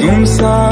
Tum sa